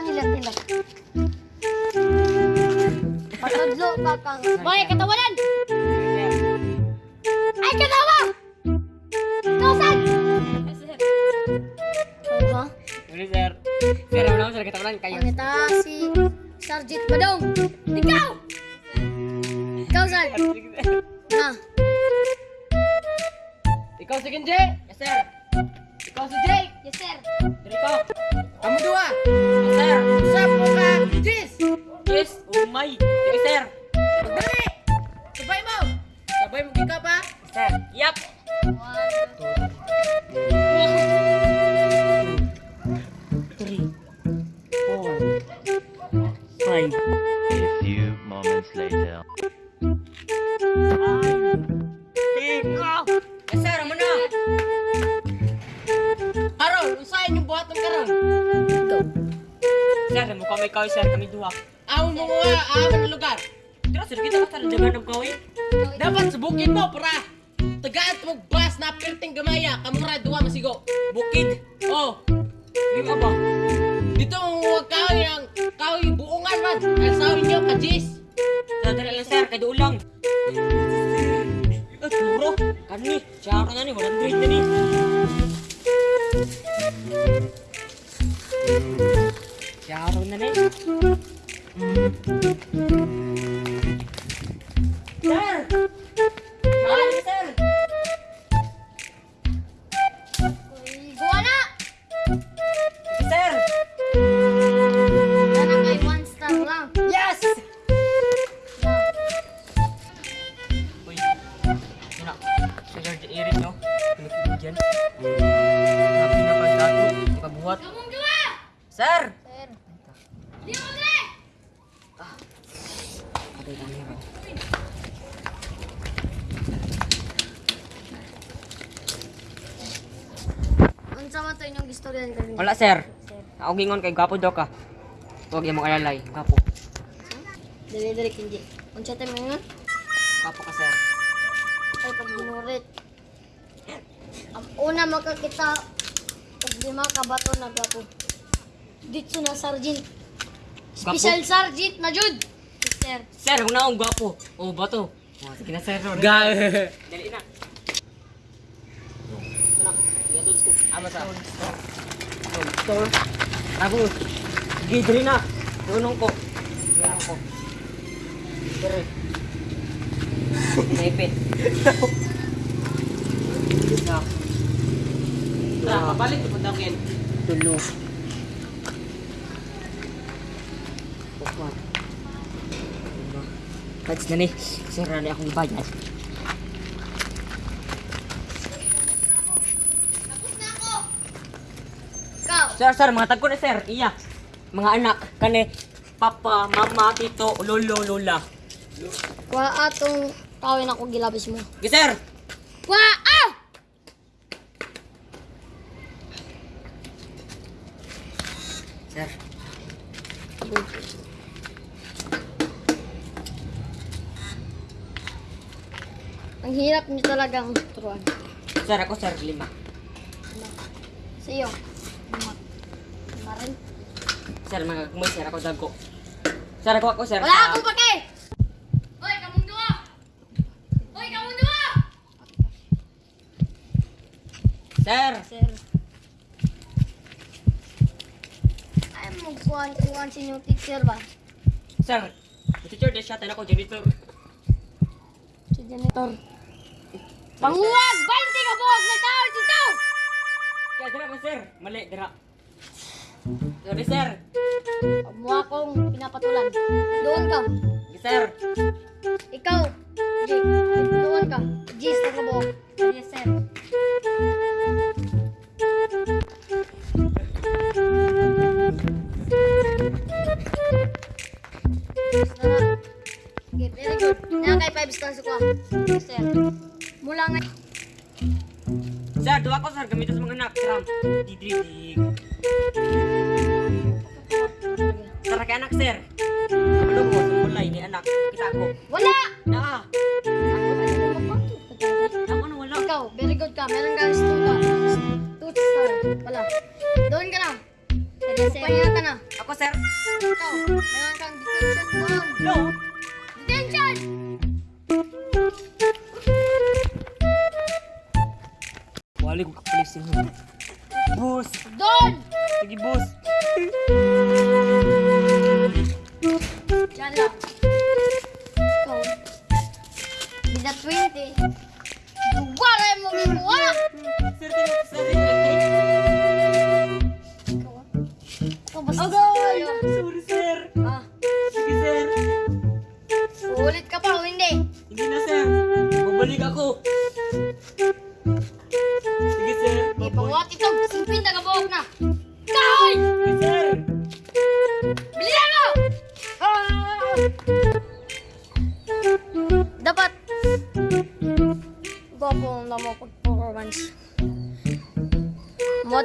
Nila? Patudlo ka kang... Boy, katawanan! Ay, katawa! Kausan! Ha? Sorry, sir. Sir, wala ko sir. Katawalan kayo. Ang ita si Sergeant Badong. Ikaw! Ikaw, Sar. Ha? Ikaw si Kenji? Yes, sir. Ikaw si Jake? Yes, sir. Diri ko. Kamu dua? jis. Jis umai jadi ser berdiri coba mau coba mau kita apa ser yap A few moments later. Sir, mukha may kawin, sir. Kami duha. Awon mo na lugar. Dira, sir, kita ka talaga ng kawin. Dapat subukin mo, para. Tagaan mo bas na perting gamaya. Kamura, duha masigo. Bukid. Oh. Di ka ba? Dito mo kawin ang kawin buungan man. Kasawin niyo, kajis. Sadara lang, sir. Kaya ulang. Eh, puro. Kani. Siya na ni. Walang grade na ni. Si George Eric, no? Pilipino dyan. Grabe na kang dato. Ipabuhat. Sir! Sir. Di mo dre! Patay ka niya, Unsa man to inyong istorya ni kanina? Wala, sir. Ako gingon kay Gapo daw ka. Huwag yung mga alalay. Gapo. Dali dali kindi. Unsa tayo ngayon? Gapo ka, sir. Ay pag ginurit. Ang una makakita pag lima ka bato na gapo. Dito na sergeant. Special sergeant na jud. Sir. Sir, kung na akong gwapo. Oh, bato. Oh, sige na, sir. Ga. Dali na. Ito na. Igatod ko. Ama sa. Oh, store. Ako. Sige, dali na. Tunong ko. Tunong ko. Sir. Naipit. Tara, kapalit ko daw yan. Tulo. Kads na ni. Sir, akong ibayad. Tapos na ako. Ikaw. Sir, sir, mga tagko na sir. Iya. Mga anak. Kani. Papa, mama, tito, lolo, lola. Wa atong kawin ako gilabis mo. Sir. Wa ah! Sir. Ang hirap niyo talagang turuan. Sir, ako sir, lima. Sa iyo. Lima. Lima rin. Sir, mga kumoy, sir, ako dago. Sir, ako ako, sir. Wala ah, akong pake! Sir. Sir. Ay, magkuhan-kuhan sa inyong teacher ba? Sir. Teacher, di siya, tayo ako, janitor. Si janitor. Panguwag! 20 ka buwag na tao dito! Kaya, dira ba, sir? Mali, dira. Sorry, sir. Mo akong pinapatulan. Doon ka. Sir. Ikaw, Jake. Doon ka. Jis na ka buwag. Yes, sir. Gitu gitu ya. Mulang. Za dua kau sargam itu mengenap seram di diri. Serak anak ser. Belum mau mulai ini anak kita aku. Wala. Nah. Aku nu wala. Kau very good kau Meron kang stuta. Stuta. Wala. Doon ka na. Pwede ka na. Ako sir. Ikaw, meron kang detention doon. No. balik ko place yung bus. Doon! Sige, bus. Diyan lang. Ikaw. Hindi na 20. Duwara yung mga buwala! Sir, sir, sir.